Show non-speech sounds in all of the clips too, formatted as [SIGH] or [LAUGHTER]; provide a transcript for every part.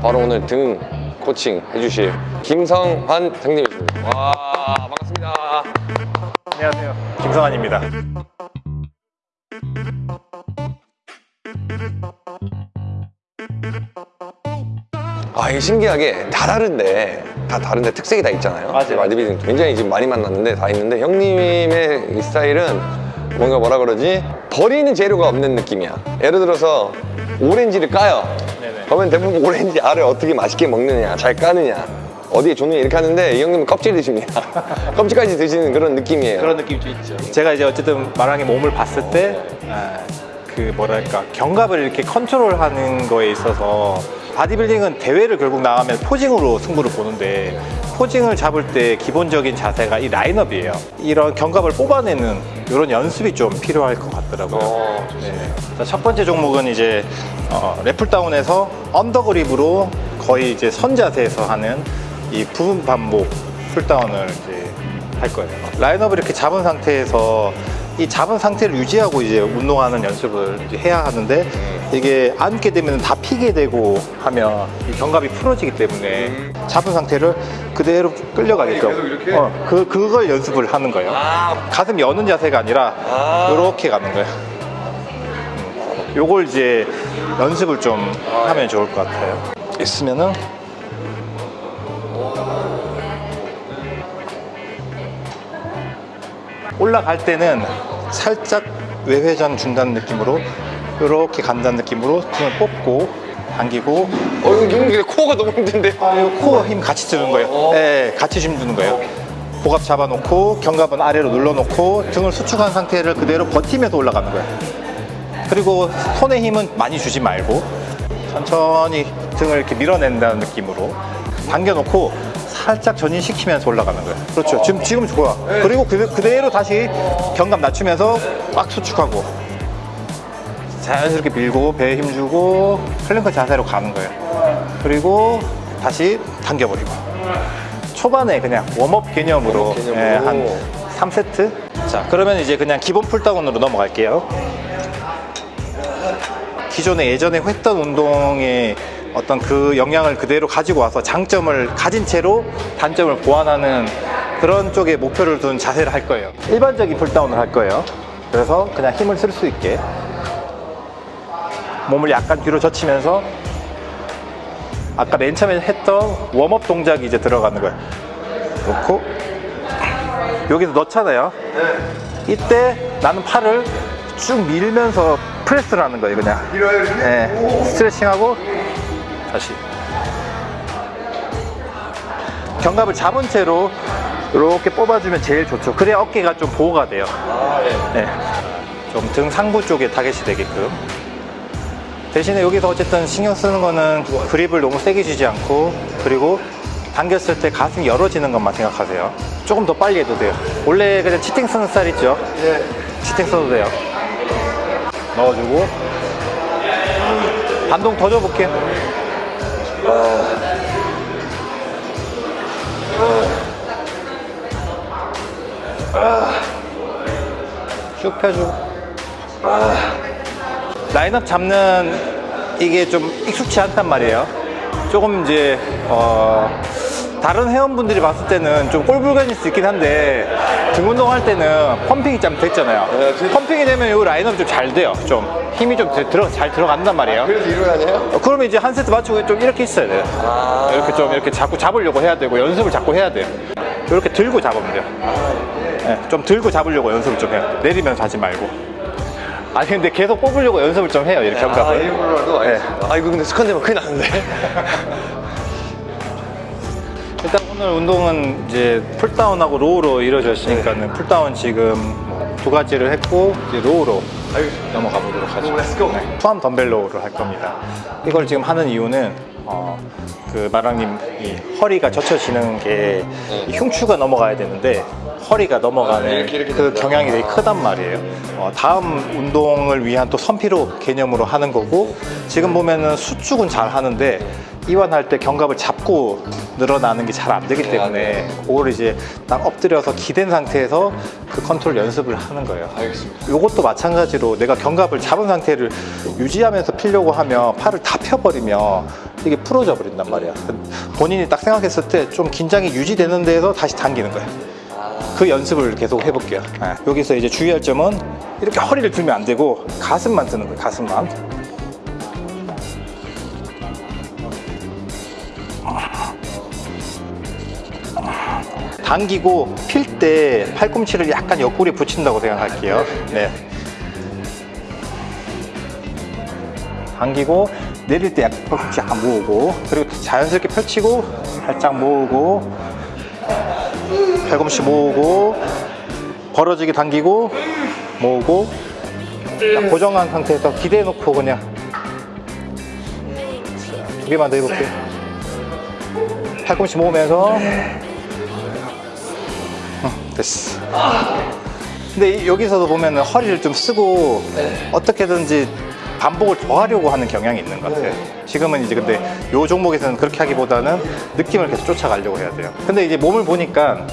바로 오늘 등 코칭 해주실 김성환 등님이십니다. 와 반갑습니다. 안녕하세요. 김성환입니다. 아 이게 신기하게 다 다른데 다 다른데 특색이 다 있잖아요. 맞아요. 마디비딩 굉장히 지금 많이 만났는데 다 있는데 형님의 이 스타일은 뭔가 뭐라 그러지 버리는 재료가 없는 느낌이야. 예를 들어서 오렌지를 까요. 그러면 대부분 오렌지 알을 어떻게 맛있게 먹느냐, 잘 까느냐. 어디에 좋느냐 이렇게 하는데 이 형님은 껍질 드십니다. [LAUGHS] 껍질까지 드시는 그런 느낌이에요. 그런 느낌도 있죠. 제가 이제 어쨌든 마랑의 몸을 봤을 때, 아, 그 뭐랄까 견갑을 이렇게 컨트롤하는 거에 있어서 바디빌딩은 대회를 결국 나가면 posing으로 승부를 보는데 posing을 잡을 때 기본적인 자세가 이 라인업이에요. 이런 견갑을 뽑아내는 이런 연습이 좀 필요할 것 같더라고요. 어, 네. 자, 첫 번째 종목은 이제 어, 래플다운에서 언더그립으로 거의 이제 선 자세에서 하는 이 부분 반복 pulldown을 이제 할 거예요. 라인업을 이렇게 잡은 상태에서 이 잡은 상태를 유지하고 이제 운동하는 연습을 이제 해야 하는데 이게 앉게 되면 다 피게 되고 하면 이 견갑이 풀어지기 때문에 잡은 상태를 그대로 계속 이렇게? 어, 그, 그걸 연습을 하는 거예요. 아, 가슴 여는 자세가 아니라 아. 이렇게 가는 거예요. 요걸 이제 연습을 좀 하면 좋을 것 같아요. 있으면은 올라갈 때는 살짝 외회전 준다는 느낌으로 이렇게 간다는 느낌으로 등을 뽑고 당기고 어, 이거 근데 코어가 너무 힘든데. 아, 이 코어 힘 같이 주는 거예요. 네, 같이 힘 주는 거예요. 복압 잡아놓고 견갑은 아래로 눌러놓고 등을 수축한 상태를 그대로 버티면서 올라가는 거예요. 그리고 손의 힘은 많이 주지 말고 천천히 등을 이렇게 밀어낸다는 느낌으로 당겨놓고 살짝 전인시키면서 올라가는 거예요. 그렇죠. 지금 지금 좋아. 그리고 그, 그대로 다시 견갑 낮추면서 꽉 수축하고 자연스럽게 밀고 배에 힘주고 플랭크 자세로 가는 거예요. 그리고 다시 당겨버리고 초반에 그냥 warm-up 개념으로, warm-up 개념으로. 예, 한 3세트 자 그러면 이제 그냥 기본 pulldown으로 넘어갈게요 기존에 예전에 했던 운동의 어떤 그 영향을 그대로 가지고 와서 장점을 가진 채로 단점을 보완하는 그런 쪽에 목표를 둔 자세를 할 거예요 일반적인 pulldown을 할 거예요 그래서 그냥 힘을 쓸 수 있게 몸을 약간 뒤로 젖히면서 아까 맨 처음에 했던 웜업 동작이 이제 들어가는 거예요. 놓고 여기서 넣잖아요. 이때 나는 팔을 쭉 밀면서 프레스를 하는 거예요, 그냥. 밀어요? 네. 스트레칭하고 다시. 견갑을 잡은 채로 이렇게 뽑아주면 제일 좋죠. 그래야 어깨가 좀 보호가 돼요. 아, 예. 네. 좀 등 상부 쪽에 타겟이 되게끔. 대신에 여기서 어쨌든 신경 쓰는 거는 그립을 너무 세게 주지 않고 그리고 당겼을 때 가슴이 열어지는 것만 생각하세요. 조금 더 빨리 해도 돼요. 원래 그냥 치팅 쓰는 스타일 있죠? 예. 치팅 써도 돼요. 넣어주고 반동 더 줘볼게요. 쭉 펴주고 라인업 잡는 이게 좀 익숙치 않단 말이에요. 조금 이제 어, 다른 회원분들이 봤을 때는 좀 꼴불견일 수 있긴 한데 등 운동할 때는 펌핑이 좀 됐잖아요. 네, 그- 펌핑이 되면 이 라인업이 좀잘 돼요. 좀 힘이 좀 들- 들어 잘 들어간단 말이에요. 그래서 이러고 다녀요? 어, 그러면 이제 한 세트 맞추고 좀 이렇게 있어야 돼요. 아. 이렇게 좀 이렇게 자꾸 잡으려고 해야 되고 연습을 자꾸 해야 돼요. 이렇게 들고 잡으면 돼요. 네, 좀 들고 잡으려고 연습을 좀 해요. 내리면서 하지 말고. 아니 근데 계속 뽑으려고 연습을 좀 해요. 이렇게 아, 견갑을. 일부러라도 네. 아, 이거 근데 습관되면 큰일 나는데. [LAUGHS] 일단 오늘 운동은 이제 pulldown하고 row로 이루어졌으니까는 pulldown 지금 뭐 두 가지를 했고 이제 row로 넘어가 보도록 하죠. 네, two-arm dumbbell row를 할 겁니다. 이걸 지금 하는 이유는 어, 그 마랑님 이 허리가 젖혀지는 게이 흉추가 넘어가야 되는데 허리가 넘어가는 아, 이렇게, 이렇게 그 된다. 경향이 되게 크단 말이에요. 어, 다음 운동을 위한 또 선피로 개념으로 하는 거고 지금 보면은 수축은 잘 하는데 이완할 때 견갑을 잡고 늘어나는 게 잘 안 되기 네, 때문에 그거를 이제 딱 엎드려서 기댄 상태에서 그 컨트롤 연습을 하는 거예요. 알겠습니다. 요것도 마찬가지로 내가 견갑을 잡은 상태를 유지하면서 피려고 하면 팔을 다 펴버리면 이게 풀어져 버린단 말이야. 본인이 딱 생각했을 때 좀 긴장이 유지되는 데에서 다시 당기는 거야. 그 연습을 계속 해볼게요. 네. 여기서 이제 주의할 점은 이렇게 허리를 들면 안 되고 가슴만 드는 거예요. 가슴만. 당기고 필 때 팔꿈치를 약간 옆구리에 붙인다고 생각할게요. 네. 당기고 내릴 때 약간 팔꿈치 약간 모으고 그리고 자연스럽게 펼치고 살짝 모으고 팔꿈치 모으고 벌어지게 당기고 모으고 딱 고정한 상태에서 기대해 놓고 그냥 자, 두 개만 더 해볼게요 팔꿈치 모으면서 어, 됐어 근데 이- 여기서도 보면 허리를 좀 쓰고 어떻게든지 반복을 더 하려고 하는 경향이 있는 것 같아요. 지금은 이제 근데 요 종목에서는 그렇게 하기보다는 느낌을 계속 쫓아가려고 해야 돼요. 근데 이제 몸을 보니까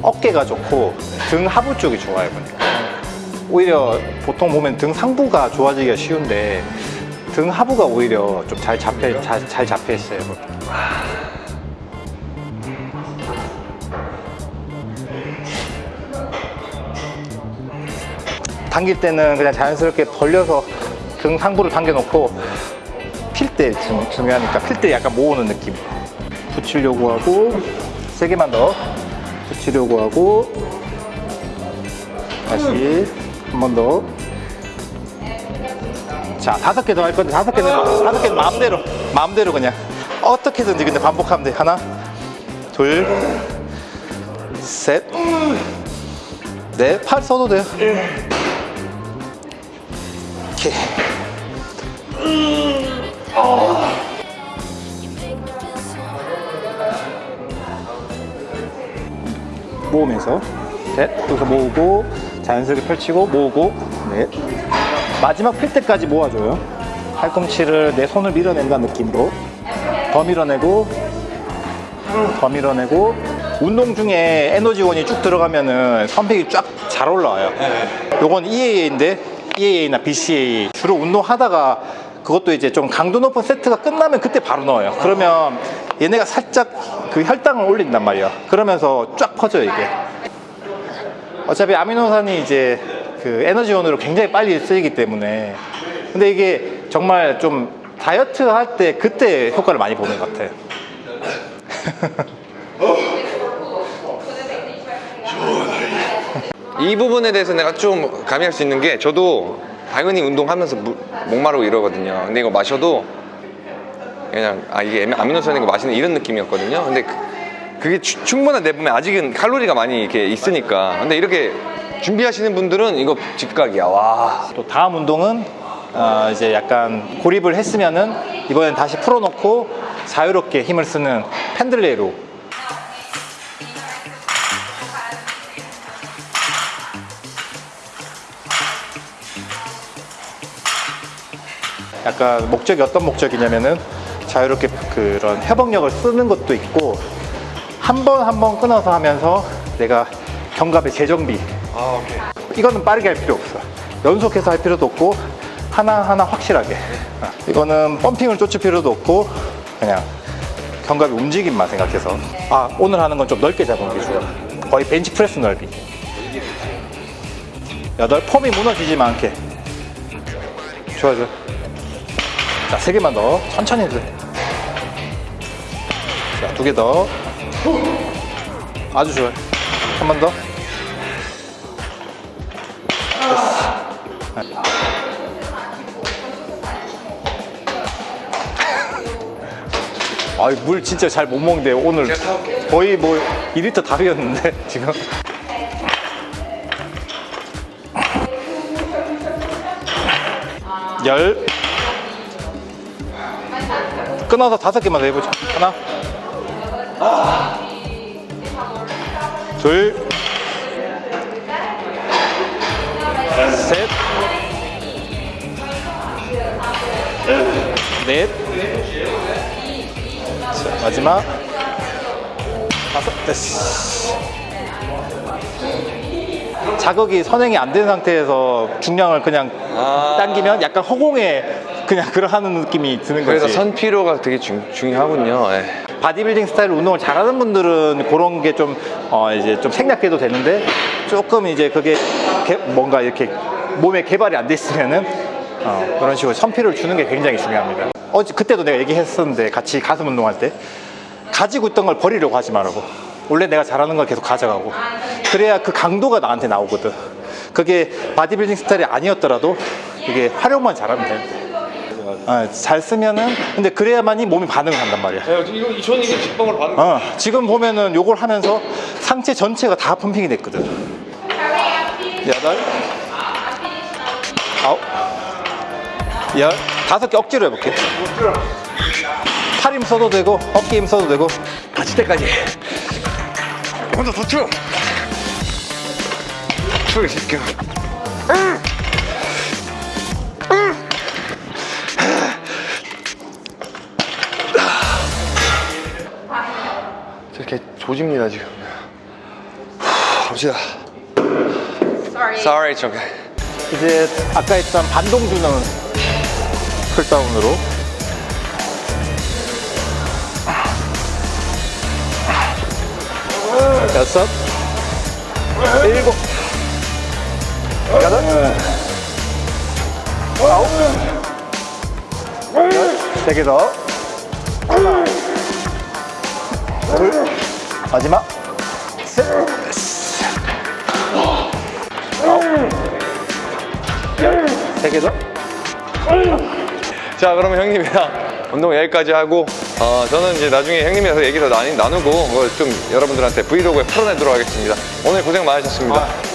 어깨가 좋고 등 하부 쪽이 좋아요 보니까. 오히려 보통 보면 등 상부가 좋아지기가 쉬운데 등 하부가 오히려 좀 잘 잡혀 잘, 잘 잡혀 있어요. 당길 때는 그냥 자연스럽게 벌려서 등 상부를 당겨놓고 필 때 중요하니까 필 때 약간 모으는 느낌 붙이려고 하고 세 개만 더 붙이려고 하고 다시 한 번 더. 자 다섯 개 더 할 건데 다섯 개는 다섯 개는 마음대로 마음대로 그냥 어떻게든지 근데 반복하면 돼 하나 둘셋넷팔 써도 돼요. 이렇게 모으면서. 셋. 여기서 모으고 자연스럽게 펼치고 모으고. 넷 마지막 필 때까지 모아줘요. 팔꿈치를 내 손을 밀어낸다는 느낌으로. 더 밀어내고 더 밀어내고. 운동 중에 에너지원이 쭉 들어가면은 선팩이 쫙 잘 올라와요. 요건 EAA인데 EAA나 BCAA 주로 운동하다가 그것도 이제 좀 강도 높은 세트가 끝나면 그때 바로 넣어요. 그러면 얘네가 살짝 그 혈당을 올린단 말이야 그러면서 쫙 퍼져요 이게. 어차피 아미노산이 이제 그 에너지원으로 굉장히 빨리 쓰이기 때문에. 근데 이게 정말 좀 다이어트 할 때 그때 효과를 많이 보는 것 같아요 [LAUGHS] [LAUGHS] 이 부분에 대해서 내가 좀 가미할 수 있는 게 저도 당연히 운동하면서 물- 목마르고 이러거든요. 근데 이거 마셔도 그냥 아 이게 아미노산인 거 마시는 이런 느낌이었거든요. 근데 그, 게 충분한 내분에 아직은 칼로리가 많이 이렇게 있으니까. 근데 이렇게 준비하시는 분들은 이거 직각이야. 와. 또 다음 운동은 어, 이제 약간 고립을 했으면은 이번엔 다시 풀어놓고 자유롭게 힘을 쓰는 펜들레이로 약간 목적이 어떤 목적이냐면은 자유롭게 그런 협응력을 쓰는 것도 있고 한 번 한 번 끊어서 하면서 내가 견갑의 재정비 아 오케이. 이거는 빠르게 할 필요 없어. 연속해서 할 필요도 없고 하나하나 확실하게. 어, 이거는 펌핑을 쫓을 필요도 없고 그냥 견갑의 움직임만 생각해서 아 오늘 하는 건 좀 넓게 잡은 게 좋아. 거의 벤치 프레스 넓이. 여덟 폼이 무너지지만 않게. 좋아 좋아. 자 세 개만 더 천천히 해줘. 자두 개 더. 아주 좋아요. 한 번 더. 아, 물 진짜 잘 못 먹는데 오늘 거의 뭐 2리터 다 비웠는데 지금. 열. 끊어서 다섯 개만 더 해보자. 하나. 둘. 셋. 넷. 자, 마지막 다섯 됐어 자극이 선행이 안 된 상태에서 중량을 그냥 아. 당기면 약간 허공에 그냥 row하는 느낌이 드는 거지. 그래서 선피로가 되게 중, 중요하군요. 예. 바디빌딩 스타일 운동을 잘하는 분들은 그런 게 좀 어, 이제 좀 생략해도 되는데 조금 이제 그게 개- 뭔가 이렇게 몸에 개발이 안 돼 있으면은 어, 그런 식으로 선피로를 주는 게 굉장히 중요합니다. 어제 그때도 내가 얘기했었는데 같이 가슴 운동할 때 가지고 있던 걸 버리려고 하지 말라고. 원래 내가 잘하는 걸 계속 가져가고 그래야 그 강도가 나한테 나오거든. 그게 바디빌딩 스타일이 아니었더라도 이게 활용만 잘하면 돼. 어, 잘 쓰면은 근데 그래야만이 몸이 반응을 한단 말이야. 이거 저는 이게 직방으로 받는 어, 지금 보면은 요걸 하면서 상체 전체가 다 pumping이 됐거든. 여덟, 아홉, 열, 다섯 개 억지로 해볼게. 팔 힘 써도 되고, 어깨 힘 써도 되고, 다칠 때까지. 먼저 더 쳐. 쳐 이 새끼야. 조집니다 지금. 갑시다. Sorry. Sorry. 이제 아까 했던 반동주는 풀다운으로. 여섯, 일곱, 여덟, 아홉, 열, 세개 더. 하나, 둘, 마지막, 셋, 세개 더. 자, 그러면 형님이랑 운동 여기까지 하고, 어, 저는 이제 나중에 형님이랑 얘기 더 나누, 나누고, 그걸 좀 여러분들한테 브이로그에 풀어내도록 하겠습니다. 오늘 고생 많으셨습니다.